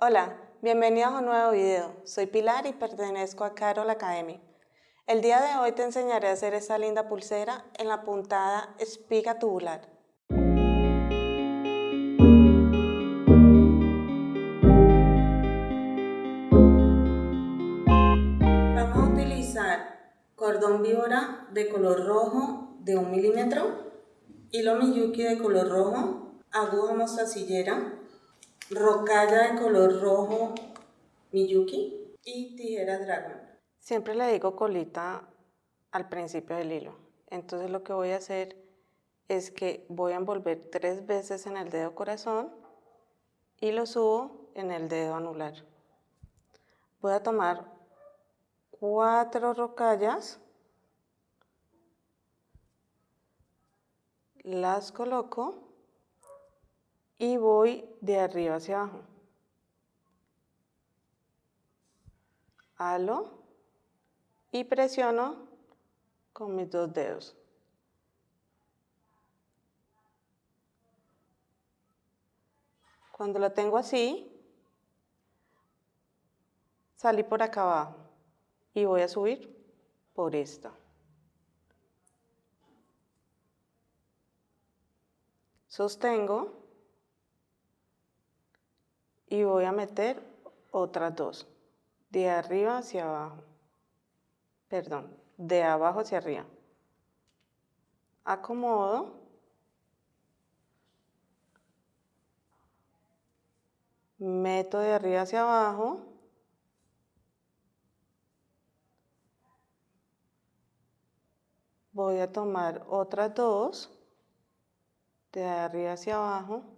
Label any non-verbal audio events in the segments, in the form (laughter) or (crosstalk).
Hola, bienvenidos a un nuevo video. Soy Pilar y pertenezco a Carol Academy. El día de hoy te enseñaré a hacer esta linda pulsera en la puntada espiga tubular. Vamos a utilizar cordón víbora de color rojo de un milímetro, hilo miyuki de color rojo, aguja mostacillera, rocalla de color rojo Miyuki y tijera Dragon. Siempre le digo colita al principio del hilo. Entonces lo que voy a hacer es que voy a envolver tres veces en el dedo corazón y lo subo en el dedo anular. Voy a tomar cuatro rocallas, las coloco y voy de arriba hacia abajo. Halo y presiono con mis dos dedos. Cuando lo tengo así, salí por acá abajo y voy a subir por esta. Sostengo y voy a meter otras dos, de arriba hacia abajo, perdón, de abajo hacia arriba. Acomodo. Meto de arriba hacia abajo. Voy a tomar otras dos, de arriba hacia abajo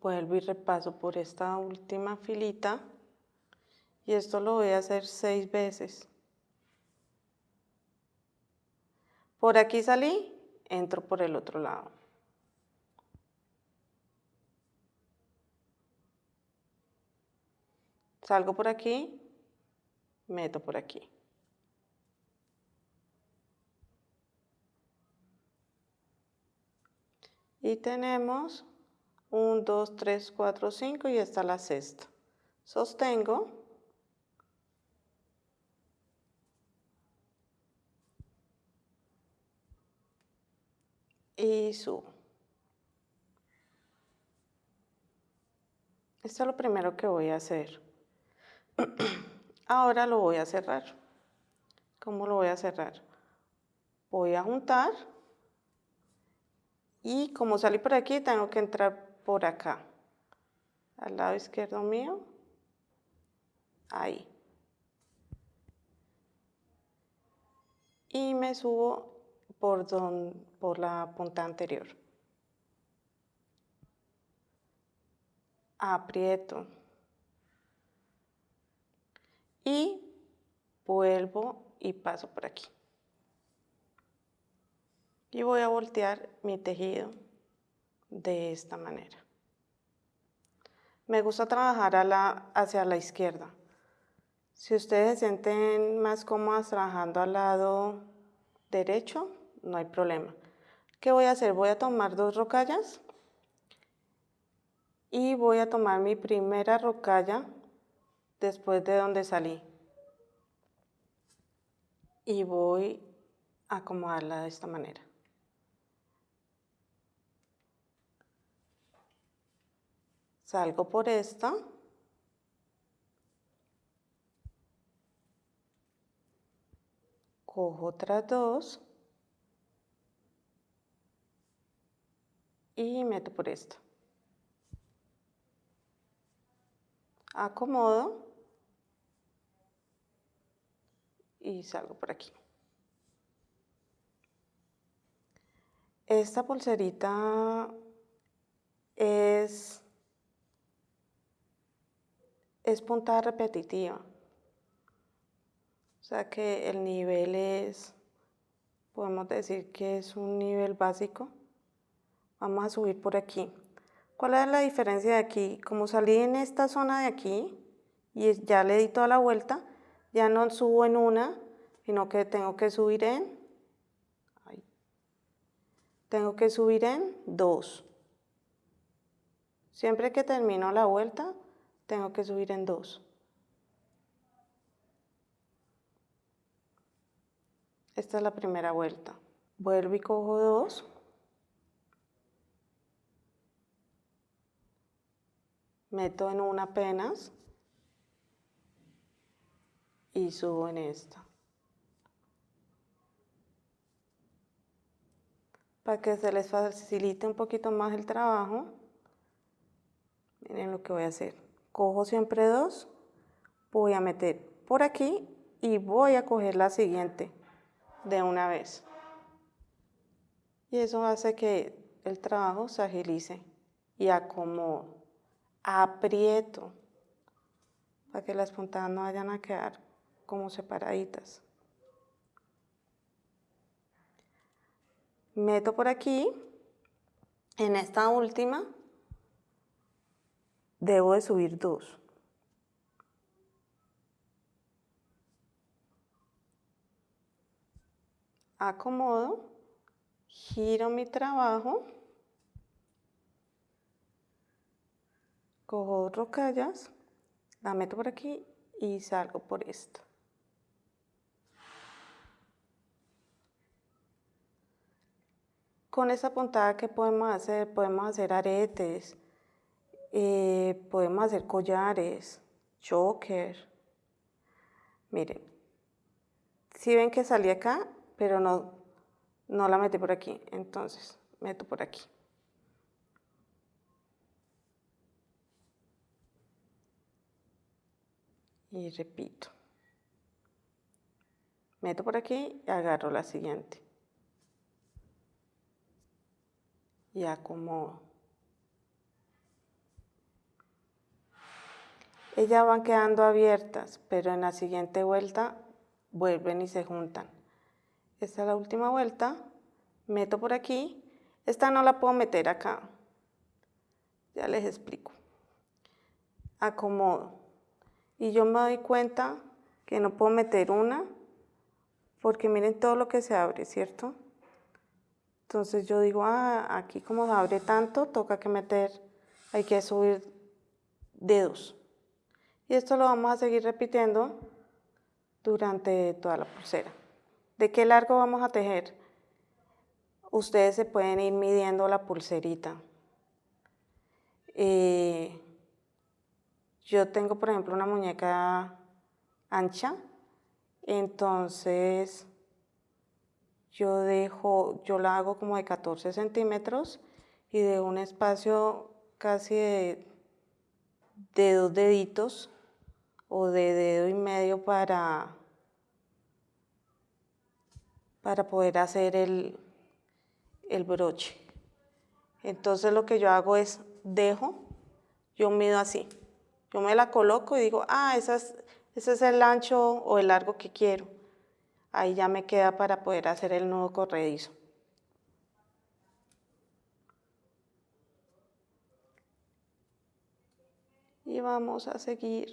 vuelvo y repaso por esta última filita y esto lo voy a hacer seis veces. Por aquí salí, entro por el otro lado. Salgo por aquí, meto por aquí. Y tenemos 1, 2, 3, 4, 5 y está la sexta. Sostengo. Y subo. Esto es lo primero que voy a hacer. (clears throat) Ahora lo voy a cerrar. ¿Cómo lo voy a cerrar? Voy a juntar y como salí por aquí tengo que entrar por acá, al lado izquierdo mío, ahí. Y me subo por, por la punta anterior. Aprieto. Y vuelvo y paso por aquí. Y voy a voltear mi tejido de esta manera. Me gusta trabajar hacia la izquierda. Si ustedes se sienten más cómodas trabajando al lado derecho, no hay problema. ¿Qué voy a hacer? Voy a tomar dos rocallas y voy a tomar mi primera rocalla después de donde salí. Y voy a acomodarla de esta manera. Salgo por esta. Cojo otras dos. Y meto por esta. Acomodo. Y salgo por aquí. Esta pulserita es es puntada repetitiva. O sea que el nivel es, podemos decir que es un nivel básico. Vamos a subir por aquí. ¿Cuál es la diferencia de aquí? Como salí en esta zona de aquí y ya le di toda la vuelta, ya no subo en una, sino que tengo que subir en, tengo que subir en dos. Siempre que termino la vuelta, tengo que subir en dos. Esta es la primera vuelta. Vuelvo y cojo dos. Meto en una apenas y subo en esta. Para que se les facilite un poquito más el trabajo, miren lo que voy a hacer. Cojo siempre dos, voy a meter por aquí y voy a coger la siguiente de una vez. Y eso hace que el trabajo se agilice y acomodo, aprieto, para que las puntadas no vayan a quedar como separaditas. Meto por aquí, en esta última, debo de subir dos. acomodo, giro mi trabajo, cojo rocallas, la meto por aquí y salgo por esto. Con esa puntada, ¿qué podemos hacer? Podemos hacer aretes, eh, podemos hacer collares, choker. Miren, si ven que salí acá, pero no, no la metí por aquí, entonces meto por aquí. Y repito. Meto por aquí y agarro la siguiente. Y acomodo. Ellas van quedando abiertas, pero en la siguiente vuelta vuelven y se juntan. Esta es la última vuelta. Meto por aquí. Esta no la puedo meter acá. Ya les explico. Acomodo. Y yo me doy cuenta que no puedo meter una porque miren todo lo que se abre, ¿cierto? Entonces yo digo, ah, aquí como se abre tanto, toca que meter, hay que subir dedos. Y esto lo vamos a seguir repitiendo durante toda la pulsera. ¿De qué largo vamos a tejer? Ustedes se pueden ir midiendo la pulserita. Eh, yo tengo, por ejemplo, una muñeca ancha, entonces yo dejo, yo la hago como de 14 centímetros y de un espacio casi de, de dos deditos o de dedo y medio para para poder hacer el, broche. Entonces lo que yo hago es dejo, yo mido así. Yo me la coloco y digo, ah, ese es el ancho o el largo que quiero. Ahí ya me queda para poder hacer el nudo corredizo. Y vamos a seguir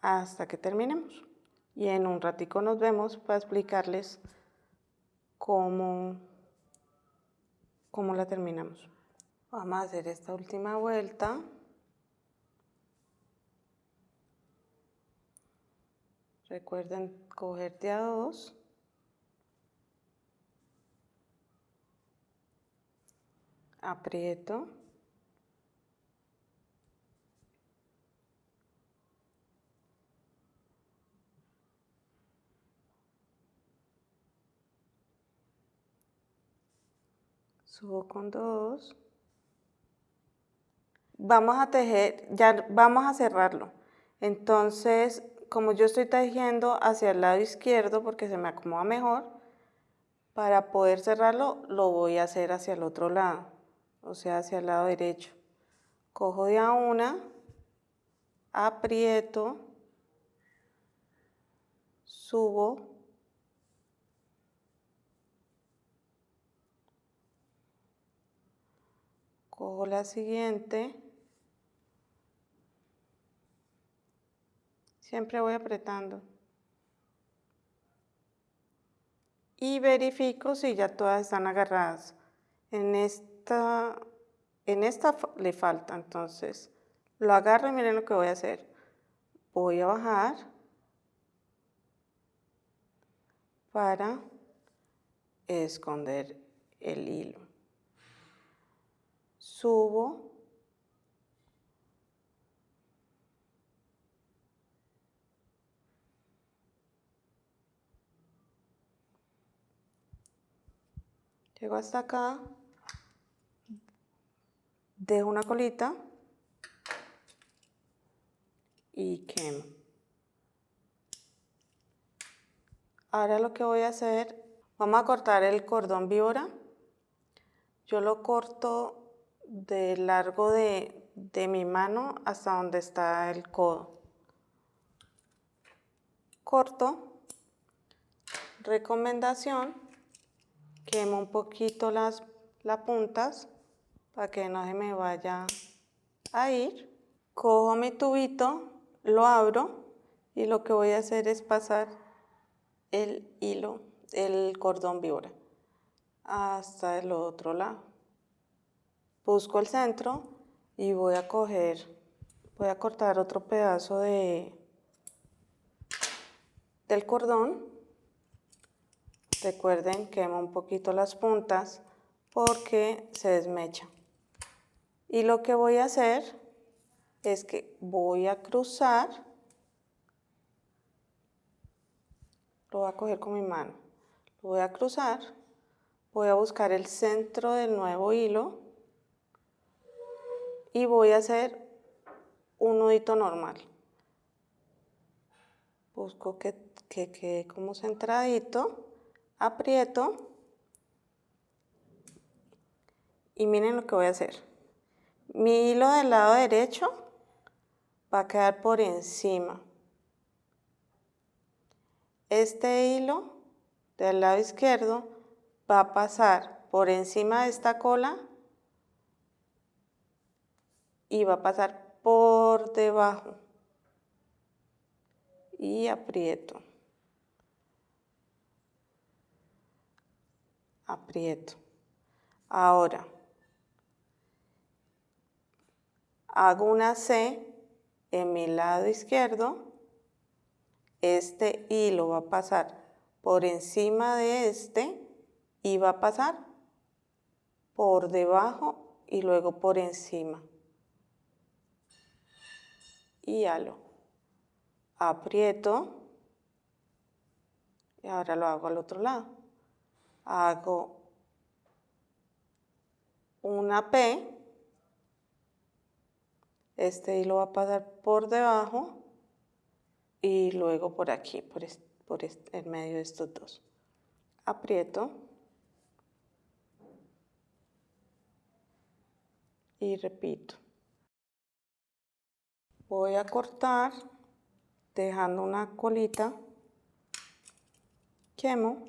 hasta que terminemos y en un ratico nos vemos para explicarles cómo, cómo la terminamos. Vamos a hacer esta última vuelta. Recuerden cogerte a dos. Aprieto. Subo con dos. Vamos a tejer, ya vamos a cerrarlo. Entonces, como yo estoy tejiendo hacia el lado izquierdo porque se me acomoda mejor, para poder cerrarlo lo voy a hacer hacia el otro lado, o sea, hacia el lado derecho. Cojo de a una, aprieto, subo cojo la siguiente, siempre voy apretando y verifico si ya todas están agarradas. En esta en esta le falta, entonces lo agarro y miren lo que voy a hacer. Voy a bajar para esconder el hilo. Subo Llego hasta acá, dejo una colita y quemo. Ahora lo que voy a hacer, vamos a cortar el cordón víbora. Yo lo corto del largo de, de mi mano hasta donde está el codo. Corto. Recomendación quemo un poquito las, las puntas para que no se me vaya a ir. Cojo mi tubito, lo abro y lo que voy a hacer es pasar el hilo, el cordón víbora hasta el otro lado. Busco el centro y voy a coger, voy a cortar otro pedazo de, del cordón Recuerden, quemo un poquito las puntas porque se desmecha. Y lo que voy a hacer es que voy a cruzar, lo voy a coger con mi mano, lo voy a cruzar, voy a buscar el centro del nuevo hilo y voy a hacer un nudito normal. Busco que, que quede como centradito aprieto y miren lo que voy a hacer. Mi hilo del lado derecho va a quedar por encima. Este hilo del lado izquierdo va a pasar por encima de esta cola y va a pasar por debajo y aprieto. aprieto. Ahora, hago una C en mi lado izquierdo, este hilo va a pasar por encima de este y va a pasar por debajo y luego por encima. Y halo. Aprieto y ahora lo hago al otro lado hago una P, este hilo va a pasar por debajo y luego por aquí, por, por el medio de estos dos. Aprieto y repito. Voy a cortar dejando una colita, quemo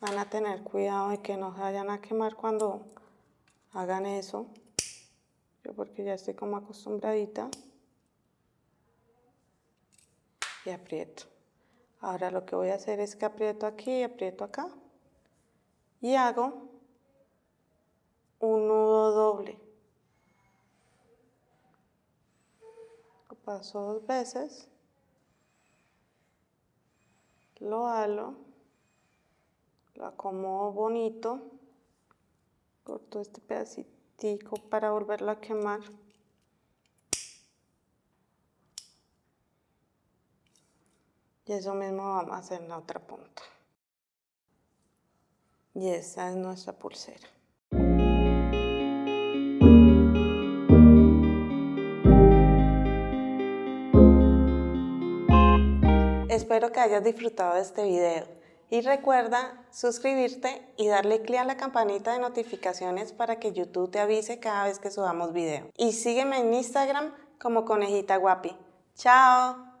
van a tener cuidado de que no se vayan a quemar cuando hagan eso. Yo porque ya estoy como acostumbradita. Y aprieto. Ahora lo que voy a hacer es que aprieto aquí y aprieto acá. Y hago un nudo doble. Lo paso dos veces. Lo halo lo acomodo bonito, corto este pedacito para volverlo a quemar. Y eso mismo vamos a hacer en la otra punta. Y esa es nuestra pulsera. Espero que hayas disfrutado de este video. Y recuerda suscribirte y darle clic a la campanita de notificaciones para que YouTube te avise cada vez que subamos video. Y sígueme en Instagram como Conejita Guapi. ¡Chao!